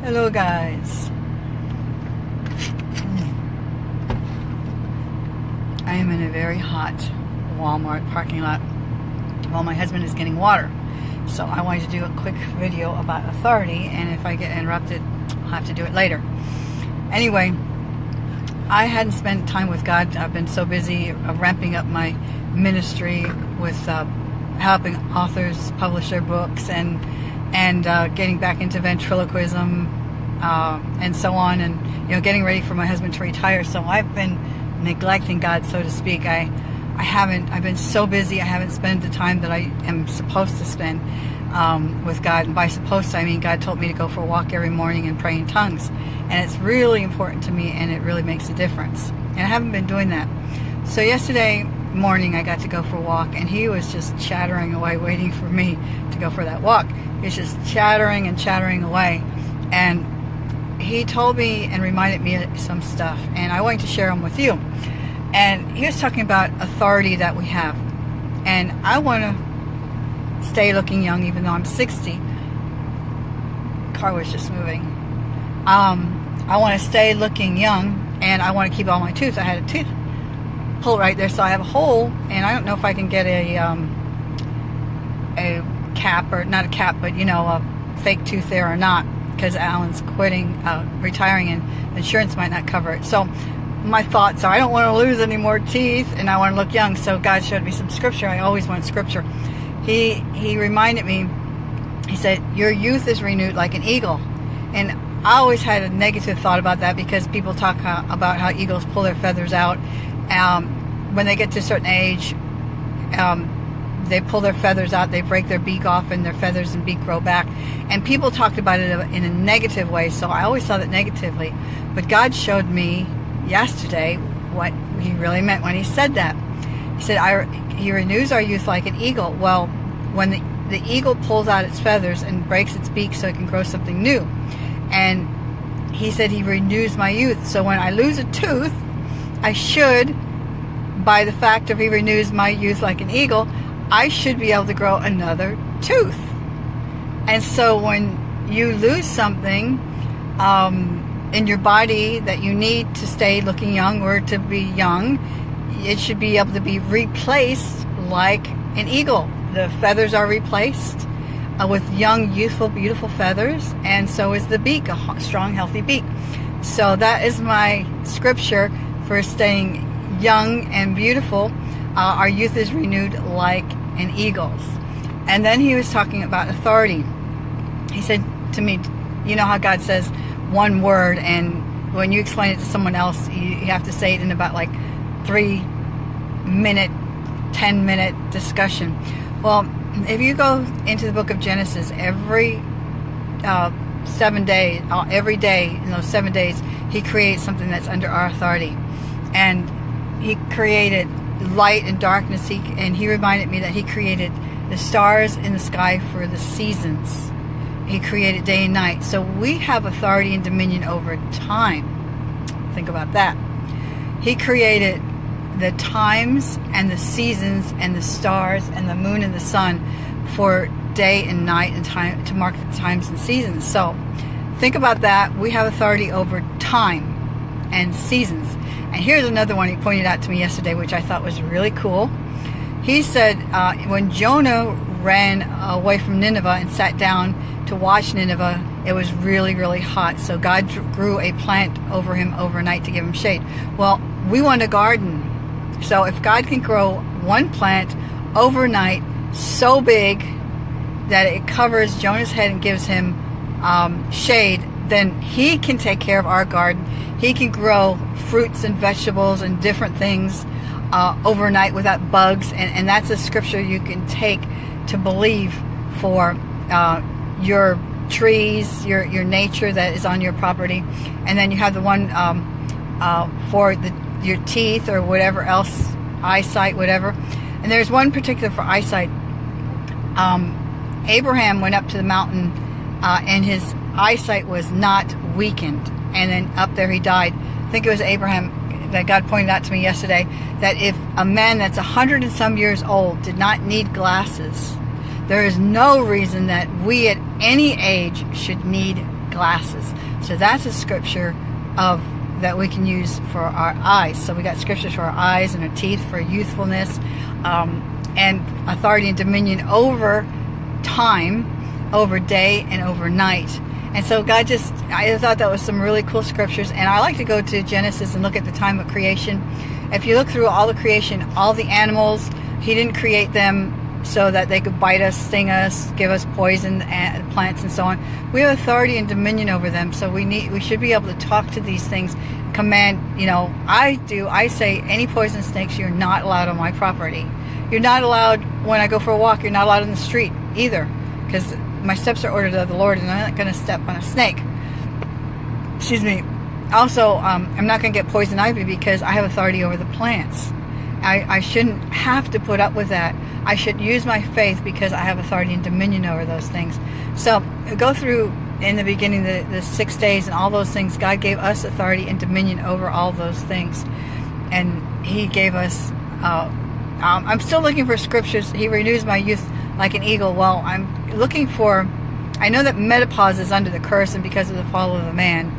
Hello guys. I am in a very hot Walmart parking lot while my husband is getting water. So I wanted to do a quick video about authority and if I get interrupted I'll have to do it later. Anyway, I hadn't spent time with God. I've been so busy ramping up my ministry with uh, helping authors publish their books and and uh, getting back into ventriloquism uh, and so on and you know getting ready for my husband to retire. So I've been neglecting God so to speak. I I haven't I've been so busy I haven't spent the time that I am supposed to spend um, with God. And by supposed to I mean God told me to go for a walk every morning and pray in tongues. And it's really important to me and it really makes a difference. And I haven't been doing that. So yesterday morning I got to go for a walk and he was just chattering away waiting for me to go for that walk He's just chattering and chattering away. And he told me and reminded me of some stuff. And I wanted to share them with you. And he was talking about authority that we have. And I want to stay looking young even though I'm 60. Car was just moving. Um, I want to stay looking young and I want to keep all my teeth. I had a tooth pull right there so I have a hole and I don't know if I can get a um, a cap or not a cap, but you know, a fake tooth there or not because Alan's quitting, uh, retiring, and insurance might not cover it. So my thoughts are I don't want to lose any more teeth and I want to look young. So God showed me some scripture. I always want scripture. He he reminded me. He said, "Your youth is renewed like an eagle," and I always had a negative thought about that because people talk about how eagles pull their feathers out um, when they get to a certain age. Um, they pull their feathers out, they break their beak off, and their feathers and beak grow back. And people talked about it in a negative way, so I always saw that negatively. But God showed me yesterday what He really meant when He said that. He said, I, He renews our youth like an eagle. Well, when the, the eagle pulls out its feathers and breaks its beak so it can grow something new. And He said, He renews my youth. So when I lose a tooth, I should, by the fact of He renews my youth like an eagle, I should be able to grow another tooth. And so when you lose something um, in your body that you need to stay looking young or to be young, it should be able to be replaced like an eagle. The feathers are replaced uh, with young, youthful, beautiful feathers, and so is the beak, a strong, healthy beak. So that is my scripture for staying young and beautiful. Uh, our youth is renewed like an eagle's. And then he was talking about authority. He said to me, you know how God says one word and when you explain it to someone else, you have to say it in about like three minute, 10 minute discussion. Well, if you go into the book of Genesis, every uh, seven days, uh, every day in those seven days, he creates something that's under our authority. And he created light and darkness. He, and he reminded me that he created the stars in the sky for the seasons. He created day and night. So we have authority and dominion over time. Think about that. He created the times and the seasons and the stars and the moon and the sun for day and night and time to mark the times and seasons. So think about that. We have authority over time and seasons. And here's another one he pointed out to me yesterday, which I thought was really cool. He said uh, when Jonah ran away from Nineveh and sat down to watch Nineveh, it was really, really hot. So God grew a plant over him overnight to give him shade. Well, we want a garden. So if God can grow one plant overnight so big that it covers Jonah's head and gives him um, shade, then he can take care of our garden. He can grow fruits and vegetables and different things uh, overnight without bugs. And, and that's a scripture you can take to believe for uh, your trees, your, your nature that is on your property. And then you have the one um, uh, for the, your teeth or whatever else, eyesight, whatever. And there's one particular for eyesight. Um, Abraham went up to the mountain uh, and his eyesight was not weakened. And then up there he died. I think it was Abraham that God pointed out to me yesterday that if a man that's a hundred and some years old did not need glasses, there is no reason that we at any age should need glasses. So that's a scripture of that we can use for our eyes. So we got scriptures for our eyes and our teeth for youthfulness um, and authority and dominion over time, over day, and over night. And so God just, I thought that was some really cool scriptures. And I like to go to Genesis and look at the time of creation. If you look through all the creation, all the animals, He didn't create them so that they could bite us, sting us, give us poison, plants, and so on. We have authority and dominion over them, so we need, we should be able to talk to these things, command. You know, I do. I say any poison snakes, you're not allowed on my property. You're not allowed when I go for a walk. You're not allowed in the street either, because my steps are ordered of the Lord, and I'm not going to step on a snake. Excuse me. Also, um, I'm not going to get poison ivy because I have authority over the plants. I, I shouldn't have to put up with that. I should use my faith because I have authority and dominion over those things. So go through in the beginning the, the six days and all those things. God gave us authority and dominion over all those things. And he gave us, uh, um, I'm still looking for scriptures. He renews my youth like an eagle. Well, I'm looking for, I know that menopause is under the curse and because of the fall of the man,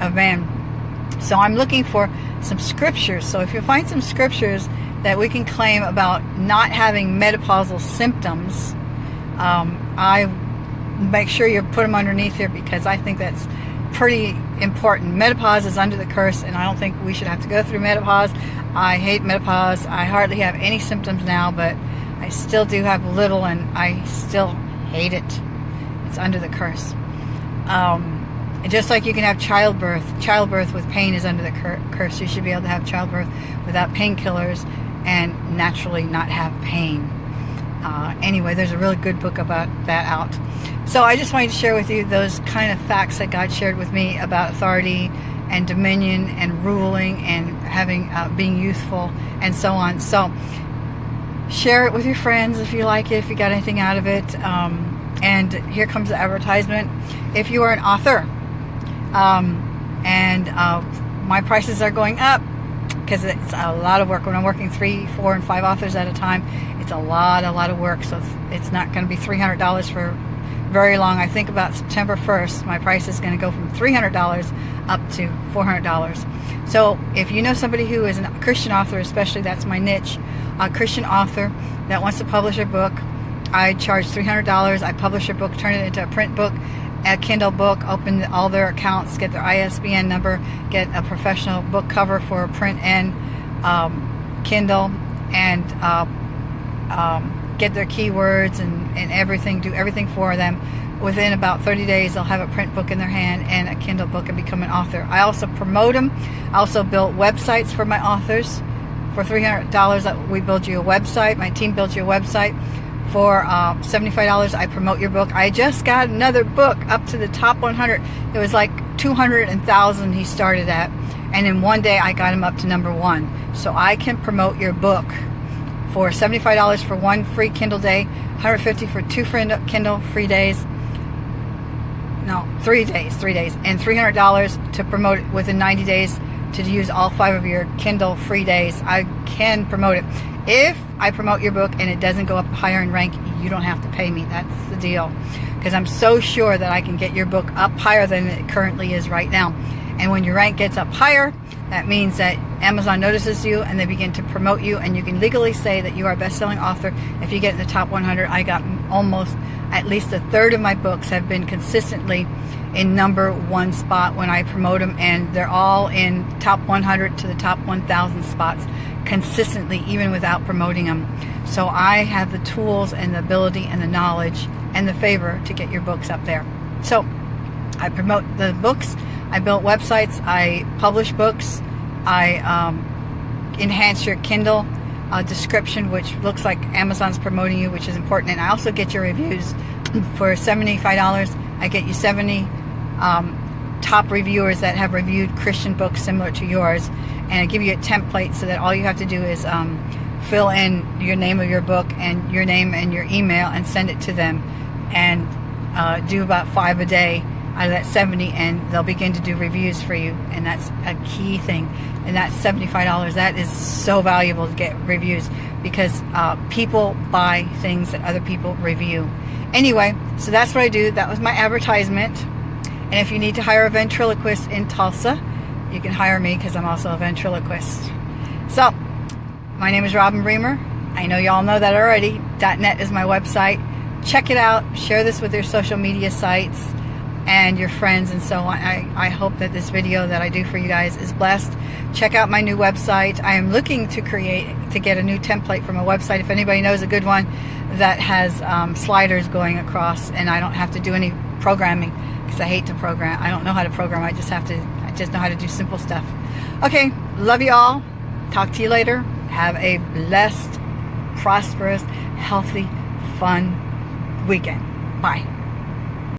of man. So I'm looking for some scriptures. So if you find some scriptures that we can claim about not having menopausal symptoms, um, I make sure you put them underneath here because I think that's pretty important. Menopause is under the curse, and I don't think we should have to go through menopause. I hate menopause. I hardly have any symptoms now, but I still do have a little, and I still hate it. It's under the curse. Um, just like you can have childbirth, childbirth with pain is under the cur curse. You should be able to have childbirth without painkillers and naturally not have pain. Uh, anyway, there's a really good book about that out. So I just wanted to share with you those kind of facts that God shared with me about authority and dominion and ruling and having uh, being youthful and so on. So share it with your friends if you like it, if you got anything out of it. Um, and here comes the advertisement. If you are an author um, and uh, my prices are going up, because it's a lot of work. When I'm working three, four, and five authors at a time, it's a lot, a lot of work. So it's not going to be $300 for very long. I think about September 1st, my price is going to go from $300 up to $400. So if you know somebody who is a Christian author, especially that's my niche, a Christian author that wants to publish a book, I charge $300. I publish a book, turn it into a print book, a Kindle book, open all their accounts, get their ISBN number, get a professional book cover for print and um, Kindle, and uh, um, get their keywords and, and everything, do everything for them. Within about 30 days, they'll have a print book in their hand and a Kindle book and become an author. I also promote them. I also build websites for my authors. For $300, we build you a website. My team builds you a website for uh, $75 I promote your book. I just got another book up to the top 100 it was like 200,000 he started at and in one day I got him up to number one. So I can promote your book for $75 for one free Kindle day 150 for two free Kindle free days. No three days three days and $300 to promote it within 90 days to use all five of your Kindle free days. I can promote it. If I promote your book and it doesn't go up higher in rank, you don't have to pay me. That's the deal. Because I'm so sure that I can get your book up higher than it currently is right now. And when your rank gets up higher, that means that Amazon notices you and they begin to promote you and you can legally say that you are a best-selling author if you get in the top 100. I got almost at least a third of my books have been consistently in number one spot when I promote them and they're all in top 100 to the top 1,000 spots consistently even without promoting them. So I have the tools and the ability and the knowledge and the favor to get your books up there. So I promote the books, I built websites, I publish books, I um, enhance your Kindle uh, description, which looks like Amazon's promoting you, which is important. And I also get your reviews for $75. I get you 70 um, top reviewers that have reviewed Christian books similar to yours and I give you a template so that all you have to do is um, fill in your name of your book and your name and your email and send it to them and uh, do about five a day out of that 70 and they'll begin to do reviews for you and that's a key thing. And that's $75 that is so valuable to get reviews because uh, people buy things that other people review. Anyway so that's what I do. That was my advertisement And if you need to hire a ventriloquist in Tulsa, you can hire me because I'm also a ventriloquist. So, my name is Robin Bremer. I know y'all know that already. .net is my website. Check it out. Share this with your social media sites and your friends and so on. I, I hope that this video that I do for you guys is blessed. Check out my new website. I am looking to create, to get a new template from a website. If anybody knows a good one that has um, sliders going across and I don't have to do any programming because I hate to program. I don't know how to program. I just have to, I just know how to do simple stuff. Okay, love you all. Talk to you later. Have a blessed, prosperous, healthy, fun weekend. Bye.